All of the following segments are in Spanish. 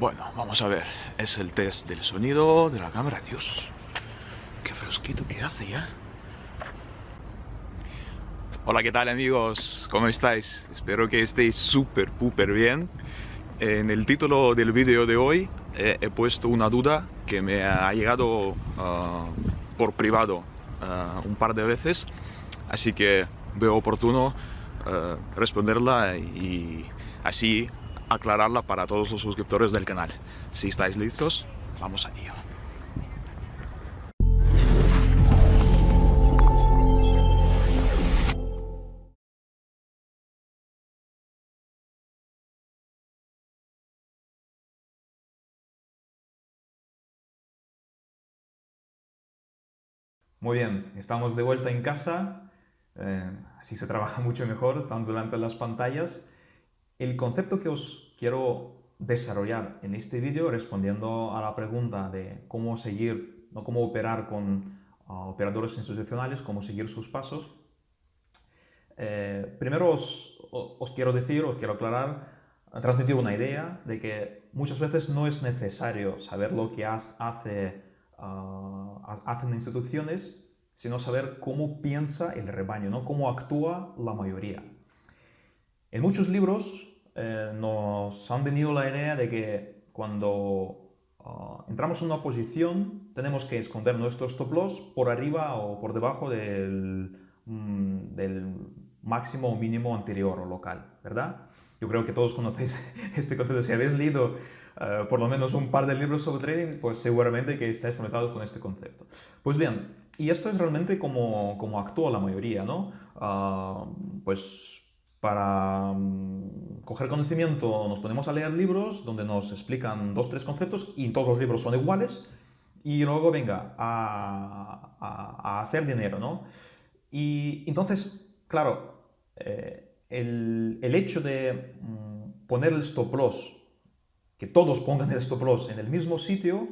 Bueno, vamos a ver. Es el test del sonido de la cámara. Dios, qué fresquito que hace ya. Hola, ¿qué tal amigos? ¿Cómo estáis? Espero que estéis súper, súper bien. En el título del vídeo de hoy eh, he puesto una duda que me ha llegado ah, por privado ah, un par de veces, así que veo oportuno ah, responderla y así aclararla para todos los suscriptores del canal. Si estáis listos, vamos a ello. Muy bien, estamos de vuelta en casa, eh, así se trabaja mucho mejor, estando delante de las pantallas. El concepto que os quiero desarrollar en este vídeo, respondiendo a la pregunta de cómo seguir, no cómo operar con uh, operadores institucionales, cómo seguir sus pasos, eh, primero os, quiero decir, os quiero aclarar, transmitir una idea de que muchas veces no es necesario saber lo que hace hacen instituciones, sino saber cómo piensa el rebaño, ¿no? cómo actúa la mayoría. En muchos libros eh, nos han venido la idea de que cuando ah, entramos en una posición tenemos que esconder nuestro stop loss por arriba o por debajo del, mm, máximo o mínimo anterior o local, ¿verdad? Yo creo que todos conocéis este concepto. Si habéis leído eh, por lo menos un par de libros sobre trading, pues seguramente que estáis familiarizados con este concepto. Pues bien, y esto es realmente como, como actúa la mayoría, ¿no? Ah, pues para mm, coger conocimiento nos ponemos a leer libros donde nos explican dos, tres conceptos y todos los libros son iguales y luego venga a, hacer dinero, ¿no? Y entonces, claro, eh, el, el, hecho de mm, poner el stop loss que todos pongan el stop loss en el mismo sitio,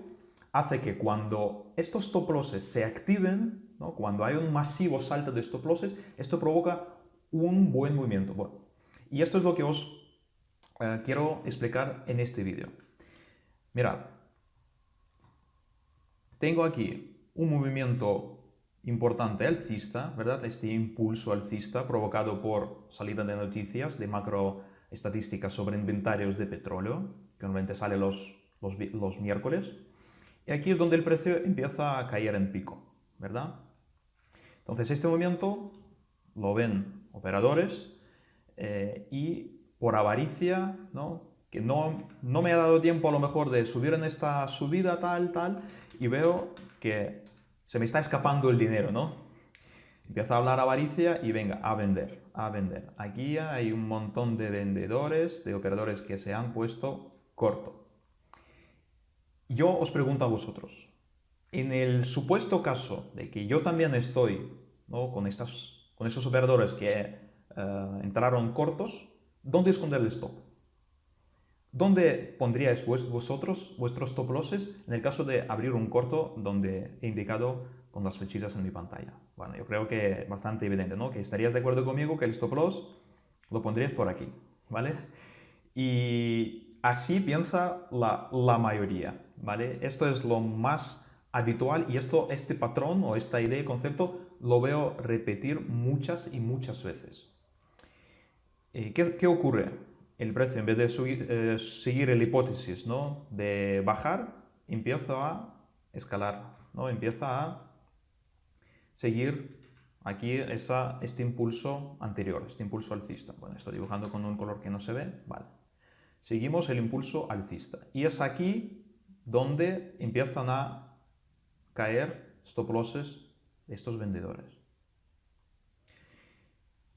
hace que cuando estos stop losses se activen, ¿no? cuando hay un masivo salto de stop losses, esto provoca un buen movimiento. Bueno, y esto es lo que os eh, quiero explicar en este vídeo. Mirad, tengo aquí un movimiento importante alcista, ¿verdad? Este impulso alcista provocado por salida de noticias de macro estadísticas sobre inventarios de petróleo, que normalmente sale los, los, miércoles. Y aquí es donde el precio empieza a caer en pico, ¿verdad? Entonces este movimiento lo ven operadores eh, y por avaricia, ¿no? que no, no me ha dado tiempo a lo mejor de subir en esta subida tal, tal, y veo que se me está escapando el dinero, ¿no? Empieza a hablar avaricia y venga, a vender, a vender. Aquí hay un montón de vendedores, de operadores que se han puesto corto. Yo os pregunto a vosotros, en el supuesto caso de que yo también estoy con, estas, con esos operadores que eh, entraron cortos, ¿dónde esconder el stop? ¿Dónde pondríais vosotros vuestros stop losses en el caso de abrir un corto donde he indicado con las flechitas en mi pantalla? Bueno, yo creo que bastante evidente, ¿no? Que estarías de acuerdo conmigo que el stop loss lo pondrías por aquí, ¿vale? Y así piensa la, la, mayoría, ¿vale? Esto es lo más habitual y esto, este patrón o esta idea y concepto lo veo repetir muchas y muchas veces. Eh, ¿qué, ¿qué, ocurre? El precio, en vez de eh, seguir la hipótesis ¿no? de bajar, empieza a escalar, ¿no? empieza a seguir aquí esa, este impulso anterior, este impulso alcista. Bueno, estoy dibujando con un color que no se ve, vale. Seguimos el impulso alcista. Y es aquí donde empiezan a caer stop losses estos vendedores.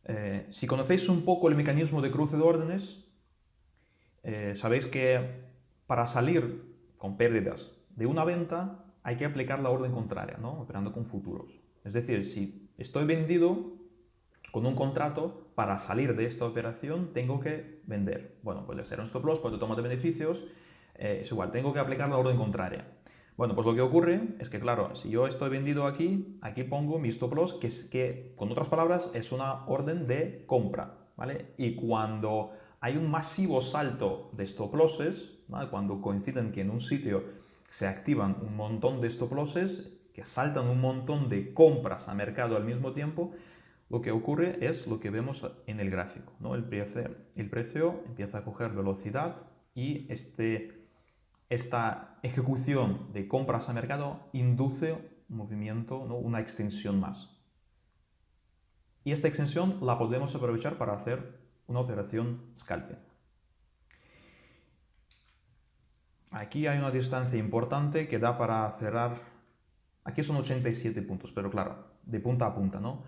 Eh, si conocéis un poco el mecanismo de cruce de órdenes, eh, sabéis que para salir con pérdidas de una venta hay que aplicar la orden contraria, ¿no? operando con futuros. Es decir, si estoy vendido, con un contrato, para salir de esta operación tengo que vender. Bueno, puede ser un stop loss, puede tomar de beneficios, eh, es igual, tengo que aplicar la orden contraria. Bueno, pues lo que ocurre es que, claro, si yo estoy vendido aquí, aquí pongo mi stop loss, que, es, que con otras palabras es una orden de compra, ¿vale? Y cuando hay un masivo salto de stop losses, cuando coinciden que en un sitio se activan un montón de stop losses, que saltan un montón de compras a mercado al mismo tiempo, lo que ocurre es lo que vemos en el gráfico. ¿no? El, precio, el precio empieza a coger velocidad y este, esta ejecución de compras a mercado induce movimiento, ¿no? una extensión más. Y esta extensión la podemos aprovechar para hacer una operación scalping. Aquí hay una distancia importante que da para cerrar, aquí son 87 puntos, pero claro, de punta a punta, ¿no?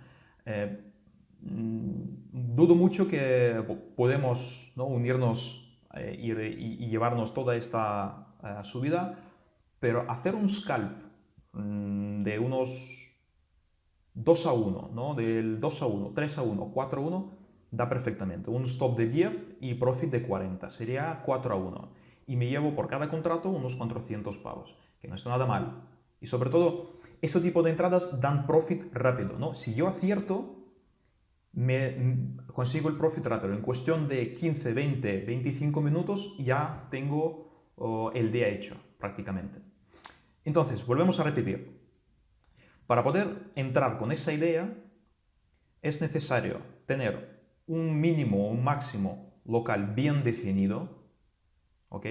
Eh, mm, dudo mucho que podemos unirnos eh, y, llevarnos toda esta subida, pero hacer un scalp mm, de unos 2 a 1, ¿no? del 2 a 1, 3 a 1, 4 a 1, da perfectamente. Un stop de 10 y profit de 40, sería 4 a 1 y me llevo por cada contrato unos 400 pavos, que no está nada mal. Y sobre todo, ese tipo de entradas dan profit rápido, ¿no? Si yo acierto, me consigo el profit rápido. En cuestión de 15, 20, 25 minutos ya tengo oh, el día hecho, prácticamente. Entonces, volvemos a repetir. Para poder entrar con esa idea, es necesario tener un mínimo o un máximo local bien definido, ¿Ok?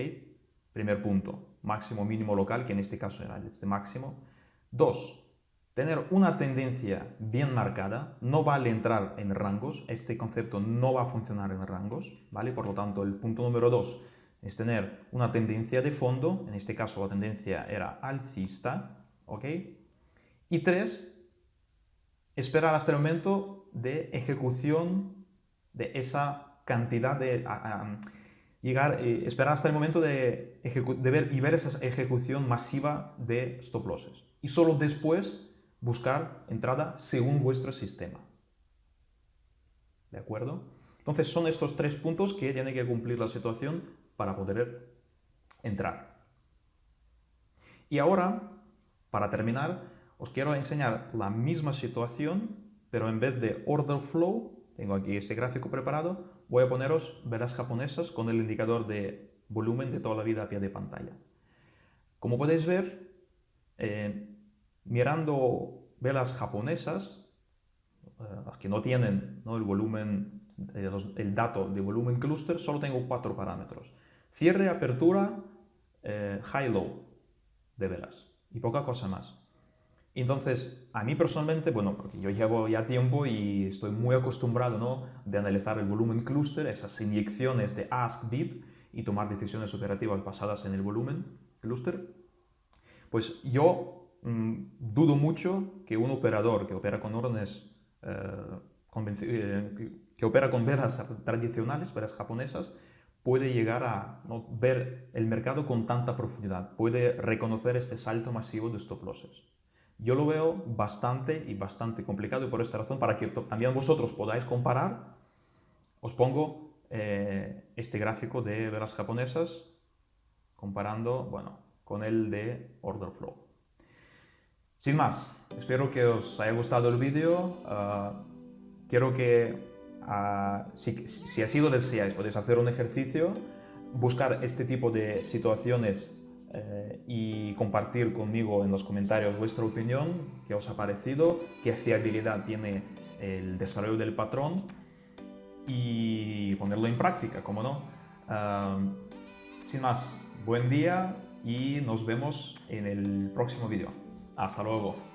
Primer punto, máximo mínimo local, que en este caso era este máximo. Dos, tener una tendencia bien marcada, no vale entrar en rangos, este concepto no va a funcionar en rangos, ¿vale? Por lo tanto, el punto número dos es tener una tendencia de fondo, en este caso la tendencia era alcista, ¿ok? Y tres, esperar hasta el momento de ejecución de esa cantidad de llegar, eh, esperar hasta el momento de, ver y ver esa ejecución masiva de stop losses. Y solo después buscar entrada según vuestro sistema. ¿De acuerdo? Entonces son estos tres puntos que tiene que cumplir la situación para poder entrar. Y ahora, para terminar, os quiero enseñar la misma situación, pero en vez de order flow, tengo aquí ese gráfico preparado, voy a poneros velas japonesas con el indicador de volumen de toda la vida a pie de pantalla. Como podéis ver, eh, mirando velas japonesas, eh, que no tienen el volumen, el dato de volumen cluster, solo tengo cuatro parámetros. Cierre, apertura, eh, high-low de velas y poca cosa más. Entonces, a mí personalmente, bueno, porque yo llevo ya tiempo y estoy muy acostumbrado, ¿no?, de analizar el volumen cluster, esas inyecciones de ask, bid y tomar decisiones operativas basadas en el volumen cluster, pues yo mm, dudo mucho que un operador que opera con órdenes, eh, eh, que opera con velas tradicionales, velas japonesas, puede llegar a ver el mercado con tanta profundidad, puede reconocer este salto masivo de stop losses. Yo lo veo bastante y bastante complicado y por esta razón, para que también vosotros podáis comparar, os pongo eh, este gráfico de velas japonesas comparando bueno, con el de Order Flow. Sin más, espero que os haya gustado el vídeo. Ah, quiero que, si, si así lo deseáis, podéis hacer un ejercicio, buscar este tipo de situaciones eh, y compartir conmigo en los comentarios vuestra opinión, qué os ha parecido, qué fiabilidad tiene el desarrollo del patrón y ponerlo en práctica, como no. sin más, buen día y nos vemos en el próximo vídeo. Hasta luego.